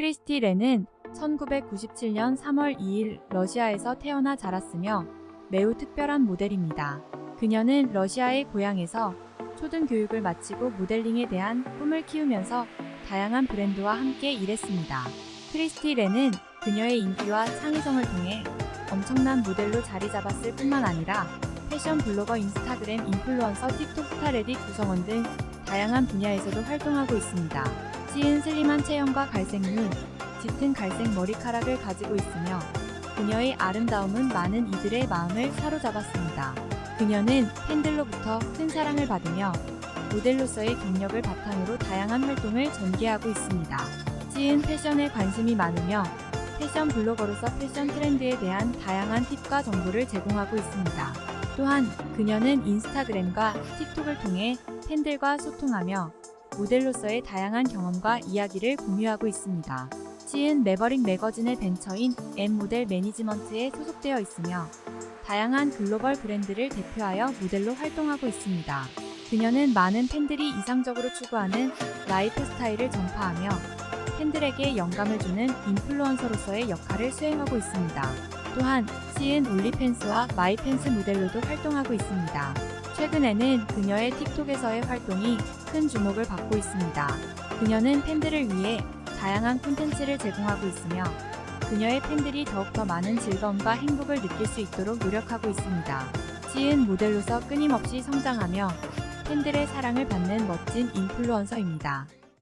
크리스티 렌은 1997년 3월 2일 러시아에서 태어나 자랐으며 매우 특별한 모델입니다. 그녀는 러시아의 고향에서 초등교육을 마치고 모델링에 대한 꿈을 키우면서 다양한 브랜드와 함께 일했습니다. 크리스티 렌은 그녀의 인기와 창의성을 통해 엄청난 모델로 자리 잡았을 뿐만 아니라 패션 블로거, 인스타그램 인플루언서, 틱톡 스타 레딧 구성원 등 다양한 분야에서도 활동하고 있습니다. 찌은 슬림한 체형과 갈색 눈, 짙은 갈색 머리카락을 가지고 있으며 그녀의 아름다움은 많은 이들의 마음을 사로잡았습니다. 그녀는 팬들로부터 큰 사랑을 받으며 모델로서의 경력을 바탕으로 다양한 활동을 전개하고 있습니다. 찌은 패션에 관심이 많으며 패션 블로거로서 패션 트렌드에 대한 다양한 팁과 정보를 제공하고 있습니다. 또한 그녀는 인스타그램과 틱톡을 통해 팬들과 소통하며 모델로서의 다양한 경험과 이야기를 공유하고 있습니다. 찌은 매버릭 매거진의 벤처인 M 모델 매니지먼트에 소속되어 있으며 다양한 글로벌 브랜드를 대표하여 모델로 활동하고 있습니다. 그녀는 많은 팬들이 이상적으로 추구하는 라이프 스타일을 전파하며 팬들에게 영감을 주는 인플루언서로서의 역할을 수행하고 있습니다. 또한 시은 올리팬스와 마이팬스 모델로도 활동하고 있습니다. 최근에는 그녀의 틱톡에서의 활동이 큰 주목을 받고 있습니다. 그녀는 팬들을 위해 다양한 콘텐츠를 제공하고 있으며 그녀의 팬들이 더욱더 많은 즐거움과 행복을 느낄 수 있도록 노력하고 있습니다. 시은 모델로서 끊임없이 성장하며 팬들의 사랑을 받는 멋진 인플루언서입니다.